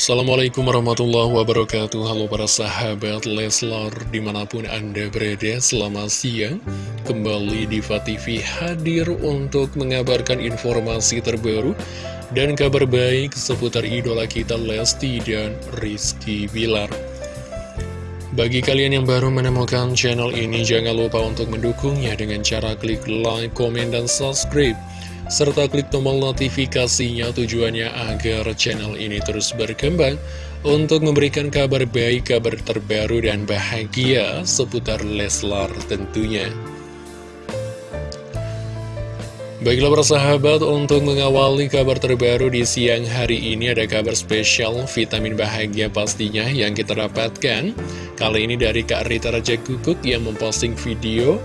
Assalamualaikum warahmatullahi wabarakatuh. Halo para sahabat Leslar Di mana pun anda berada Selamat siang. Kembali di TV hadir untuk mengabarkan informasi terbaru Dan kabar baik seputar idola kita Lesti dan Rizky Bilar. Bagi kalian yang baru menemukan channel ini, jangan lupa untuk mendukungnya dengan cara klik like, komen, dan subscribe serta klik tombol notifikasinya tujuannya agar channel ini terus berkembang untuk memberikan kabar baik, kabar terbaru dan bahagia seputar Leslar tentunya. Baiklah persahabat, untuk mengawali kabar terbaru di siang hari ini ada kabar spesial vitamin bahagia pastinya yang kita dapatkan. Kali ini dari Kak Rita Raja Kukuk yang memposting video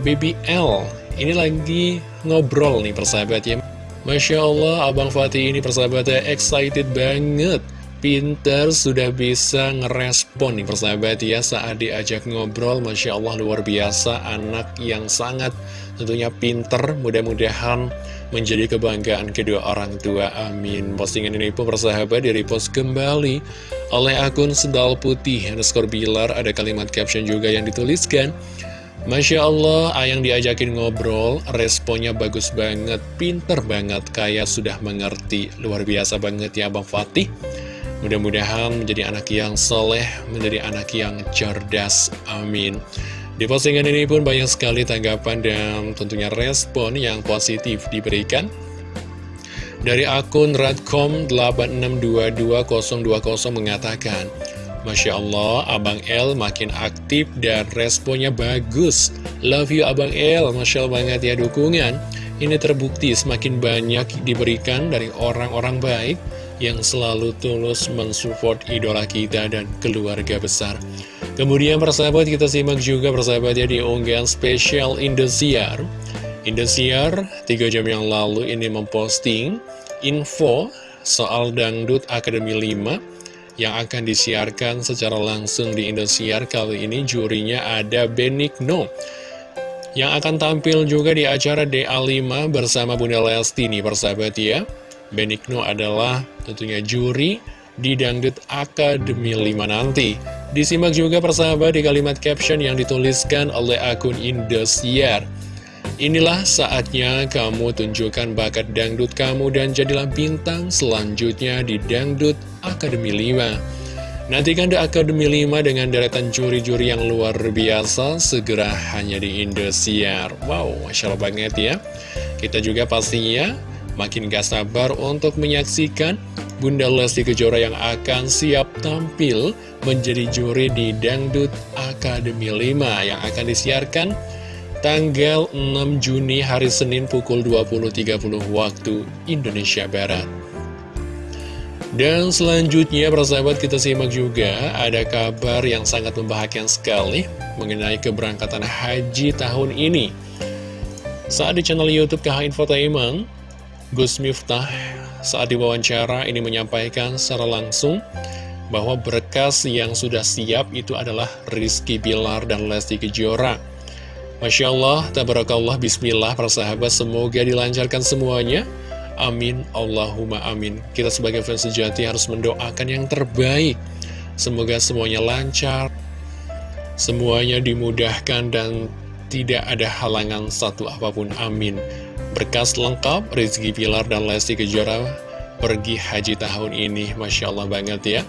Baby L ini lagi ngobrol nih persahabat ya. Masya Allah Abang Fatih ini persahabatnya excited banget. Pinter sudah bisa ngerespon nih persahabat ya. Saat diajak ngobrol Masya Allah luar biasa. Anak yang sangat tentunya pinter mudah-mudahan menjadi kebanggaan kedua orang tua. Amin. Postingan ini pun persahabat di repost kembali. Oleh akun sendal putih underscore bilar ada kalimat caption juga yang dituliskan Masya Allah, Ayang diajakin ngobrol, responnya bagus banget, pinter banget, kayak sudah mengerti. Luar biasa banget ya Bang Fatih. Mudah-mudahan menjadi anak yang soleh, menjadi anak yang cerdas. Amin. Di postingan ini pun banyak sekali tanggapan dan tentunya respon yang positif diberikan. Dari akun radcom 8622020 mengatakan, Masya Allah, Abang L makin aktif dan responnya bagus. Love you Abang L, Masya Allah banget ya dukungan. Ini terbukti semakin banyak diberikan dari orang-orang baik yang selalu tulus mensupport idola kita dan keluarga besar. Kemudian persahabat kita simak juga persahabat ya di unggahan spesial Indosiar. Indosiar 3 jam yang lalu ini memposting info soal Dangdut Akademi 5 yang akan disiarkan secara langsung di Indosiar. Kali ini jurinya ada Benigno yang akan tampil juga di acara DA5 bersama Bunda Lesti nih persahabat ya. Benigno adalah tentunya juri di Dangdut Akademi 5 nanti. Disimak juga persahabat di kalimat caption yang dituliskan oleh akun Indosiar Inilah saatnya kamu tunjukkan bakat dangdut kamu dan jadilah bintang selanjutnya di Dangdut Akademi 5. Nantikan The Akademi 5 dengan deretan juri-juri yang luar biasa segera hanya di Indosiar. Wow, Masya Allah banget ya. Kita juga pastinya makin gak sabar untuk menyaksikan Bunda Lesti Kejora yang akan siap tampil menjadi juri di Dangdut Akademi 5 yang akan disiarkan tanggal 6 Juni hari Senin pukul 20.30 waktu Indonesia Barat. Dan selanjutnya persahabat kita simak juga ada kabar yang sangat membahagiakan sekali mengenai keberangkatan haji tahun ini. Saat di channel Youtube KH Infotainment, Gus Miftah saat diwawancara ini menyampaikan secara langsung bahwa berkas yang sudah siap itu adalah Rizky Bilar dan Lesti Kejora. Masya Allah, tabarakallah, bismillah, para sahabat, semoga dilancarkan semuanya. Amin, Allahumma amin. Kita sebagai fans sejati harus mendoakan yang terbaik. Semoga semuanya lancar, semuanya dimudahkan dan tidak ada halangan satu apa pun. Amin. Berkas lengkap, Rizky Pilar dan Lesti Kejora pergi haji tahun ini. Masya Allah banget ya.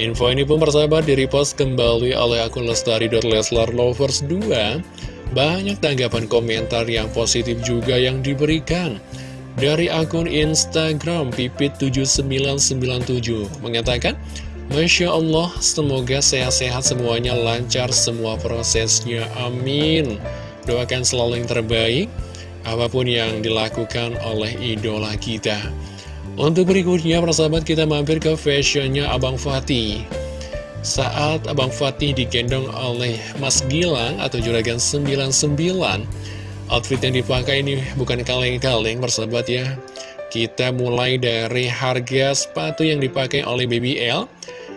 Info ini pun persahabat di-repost kembali oleh akun Lestari.Leslar_Lovers 2 banyak tanggapan komentar yang positif juga yang diberikan. Dari akun Instagram Pipit7997 mengatakan, Masya Allah, semoga sehat-sehat semuanya lancar semua prosesnya. Amin. Doakan selalu yang terbaik, apa pun yang dilakukan oleh idola kita. Untuk berikutnya, persahabat kita mampir ke fashionnya Abang Fatih. Saat Abang Fatih digendong oleh Mas Gilang atau Juragan 99 Outfit yang dipakai ini bukan kaleng-kaleng persahabat ya. Kita mulai dari harga sepatu yang dipakai oleh BBL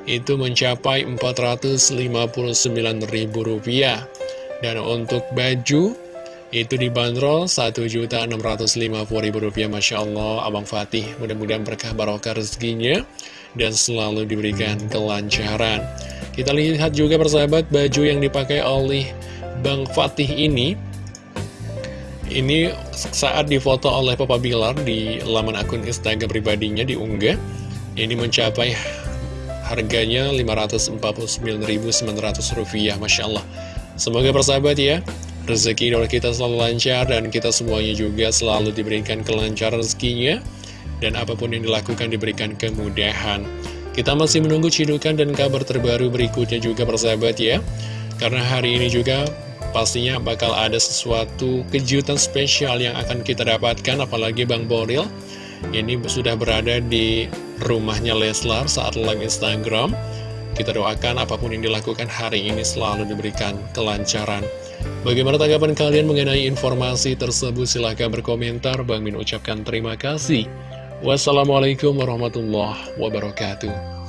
Itu mencapai Rp459.000 Dan untuk baju itu dibanderol Rp1.650.000 Masya Allah Abang Fatih. Mudah-mudahan berkah barokah rezekinya dan selalu diberikan kelancaran. Kita lihat juga persahabat baju yang dipakai oleh Bang Fatih ini. Ini saat difoto oleh Papa Bilar di laman akun Instagram pribadinya diunggah. Ini mencapai harganya Rp549.900 Masya Allah. Semoga persahabat ya Rezeki dari kita selalu lancar dan kita semuanya juga selalu diberikan kelancaran rezekinya Dan apa pun yang dilakukan diberikan kemudahan. Kita masih menunggu cidukan dan kabar terbaru berikutnya juga persahabat ya. Karena hari ini juga pastinya bakal ada sesuatu kejutan spesial yang akan kita dapatkan apalagi Bang Boril. Ini sudah berada di rumahnya Leslar saat live Instagram. Kita doakan apa pun yang dilakukan hari ini selalu diberikan kelancaran. Bagaimana tanggapan kalian mengenai informasi tersebut? Silahkan berkomentar. Bang Min ucapkan terima kasih wassalamualaikum warahmatullahi wabarakatuh